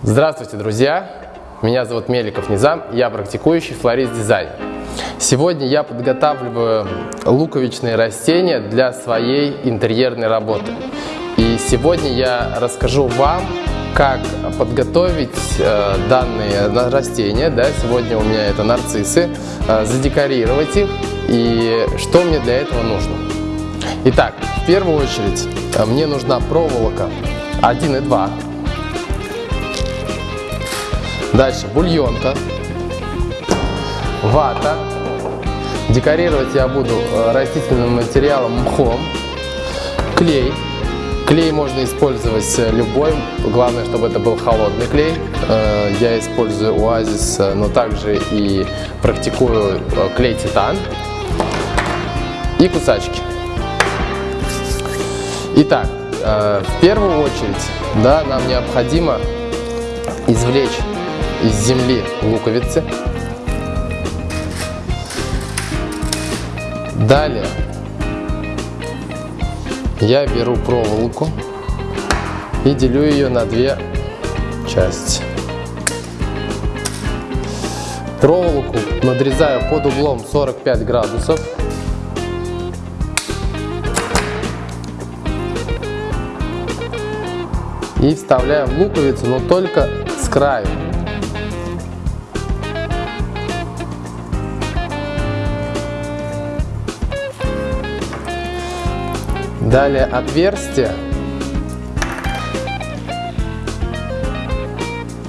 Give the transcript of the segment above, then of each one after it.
Здравствуйте, друзья! Меня зовут Меликов Низам, я практикующий флорист-дизайнер. Сегодня я подготавливаю луковичные растения для своей интерьерной работы. И сегодня я расскажу вам, как подготовить э, данные растения. Да, сегодня у меня это нарциссы, э, задекорировать их и что мне для этого нужно. Итак, в первую очередь э, мне нужна проволока 1,2 Дальше бульонка, вата. Декорировать я буду э, растительным материалом мхом, клей. Клей можно использовать э, любой, главное, чтобы это был холодный клей. Э, я использую Оазис, но также и практикую клей титан и кусачки. Итак, в первую очередь да, нам необходимо извлечь из земли луковицы. Далее я беру проволоку и делю ее на две части. Проволоку надрезаю под углом 45 градусов. И вставляем луковицу, но только с краю. Далее отверстие.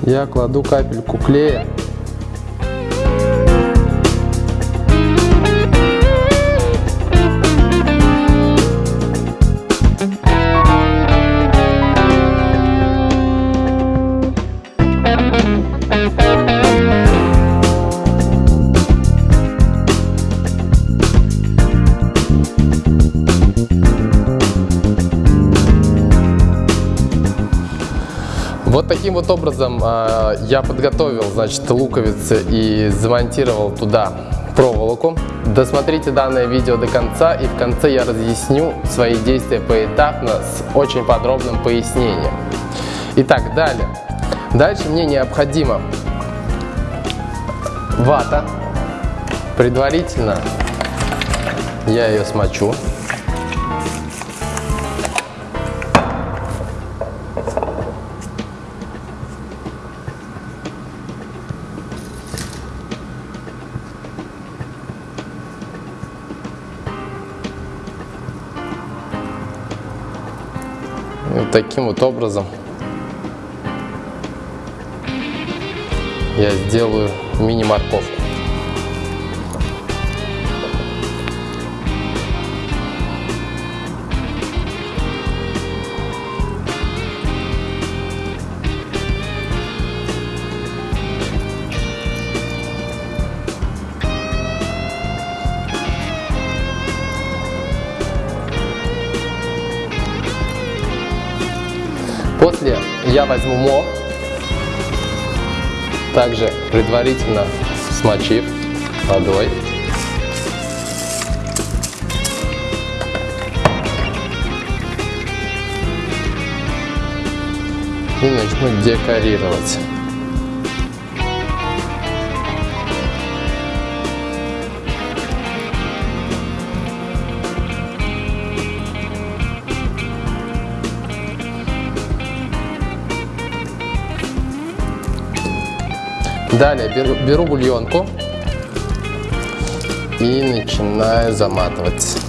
Я кладу капельку клея Вот таким вот образом э, я подготовил, значит, луковицы и замонтировал туда проволоку. Досмотрите данное видео до конца и в конце я разъясню свои действия поэтапно с очень подробным пояснением. Итак, далее. Дальше мне необходимо вата. Предварительно я ее смочу. Вот таким вот образом я сделаю мини-морковку. Я возьму мох, также предварительно смочив водой. И начну декорировать. Далее беру, беру бульонку и начинаю заматывать.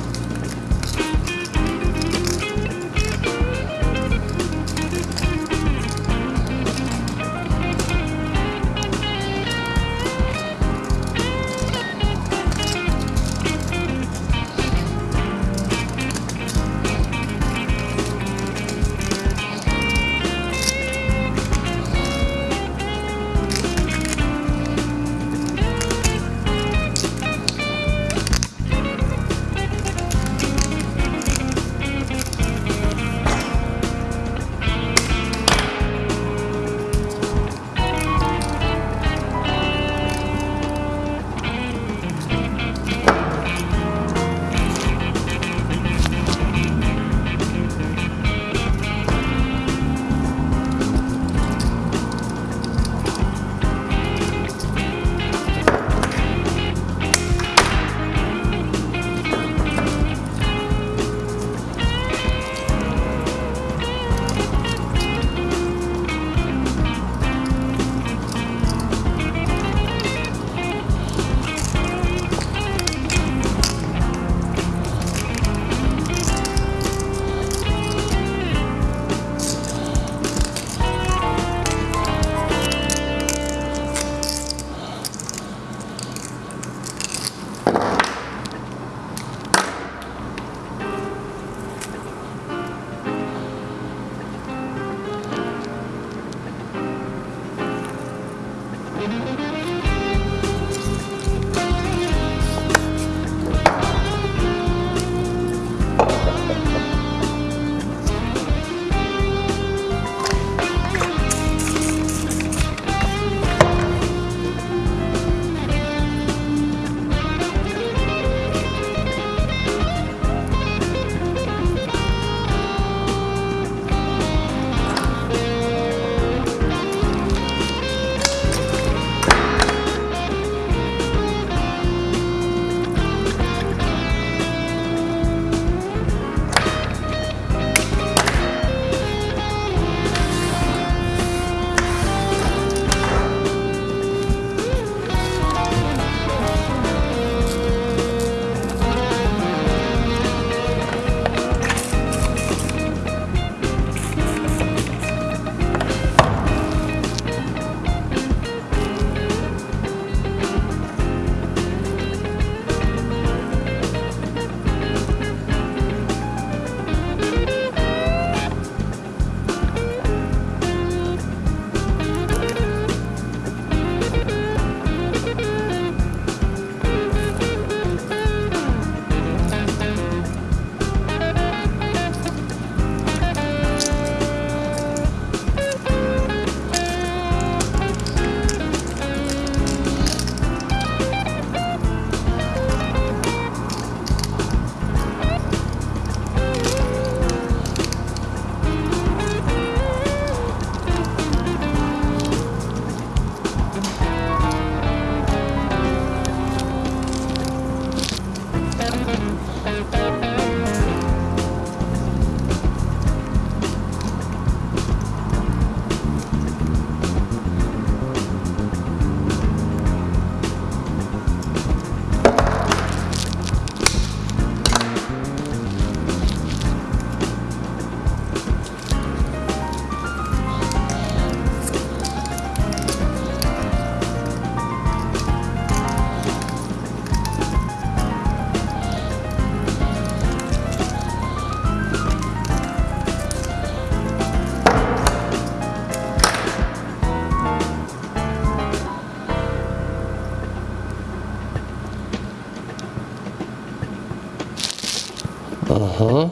Uh-huh.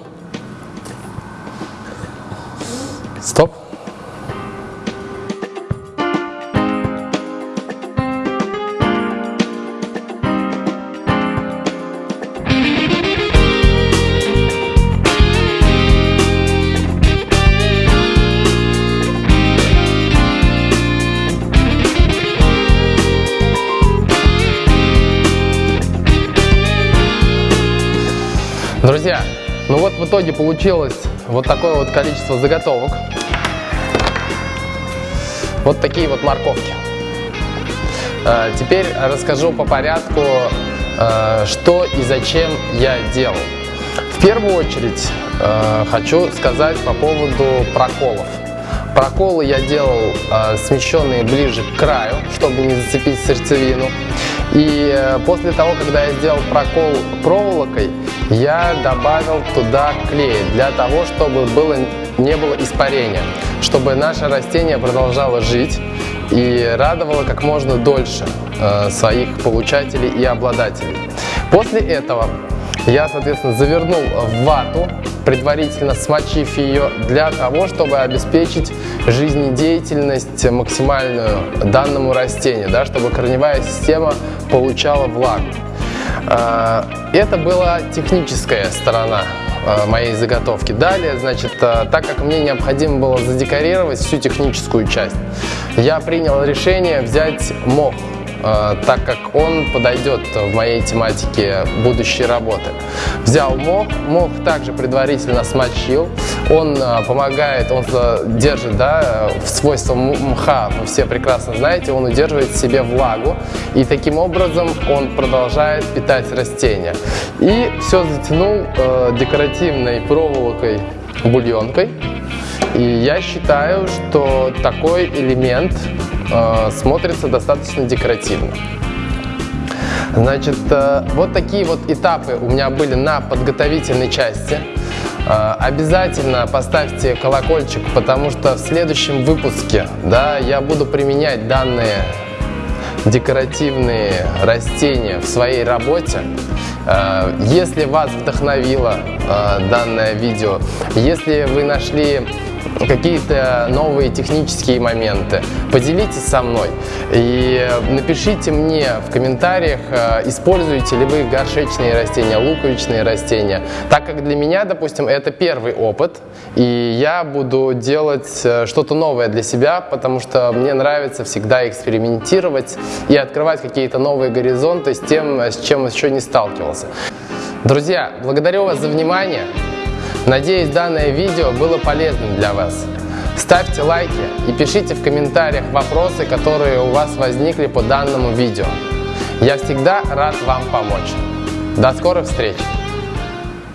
Stop. Друзья, ну вот в итоге получилось вот такое вот количество заготовок. Вот такие вот морковки. А, теперь расскажу по порядку, а, что и зачем я делал. В первую очередь а, хочу сказать по поводу проколов. Проколы я делал смещенные ближе к краю, чтобы не зацепить сердцевину. И э, после того, когда я сделал прокол проволокой, я добавил туда клей для того, чтобы было, не было испарения, чтобы наше растение продолжало жить и радовало как можно дольше э, своих получателей и обладателей. После этого я, соответственно, завернул в вату, предварительно смочив ее для того, чтобы обеспечить жизнедеятельность максимальную данному растению, да, чтобы корневая система получала влагу. А, это была техническая сторона а, моей заготовки. Далее, значит, а, так как мне необходимо было задекорировать всю техническую часть, я принял решение взять мох Э, так как он подойдет в моей тематике будущей работы. Взял мох, мох также предварительно смочил, он э, помогает, он держит да, свойства мха, вы все прекрасно знаете, он удерживает в себе влагу и таким образом он продолжает питать растения. И все затянул э, декоративной проволокой бульонкой. И я считаю, что такой элемент э, смотрится достаточно декоративно. Значит, э, вот такие вот этапы у меня были на подготовительной части. Э, обязательно поставьте колокольчик, потому что в следующем выпуске да, я буду применять данные декоративные растения в своей работе. Если вас вдохновило данное видео, если вы нашли какие-то новые технические моменты, поделитесь со мной и напишите мне в комментариях, э, используете ли вы горшечные растения, луковичные растения, так как для меня, допустим, это первый опыт, и я буду делать э, что-то новое для себя, потому что мне нравится всегда экспериментировать и открывать какие-то новые горизонты с тем, с чем еще не сталкивался. Друзья, благодарю вас за внимание. Надеюсь, данное видео было полезным для вас. Ставьте лайки и пишите в комментариях вопросы, которые у вас возникли по данному видео. Я всегда рад вам помочь. До скорых встреч!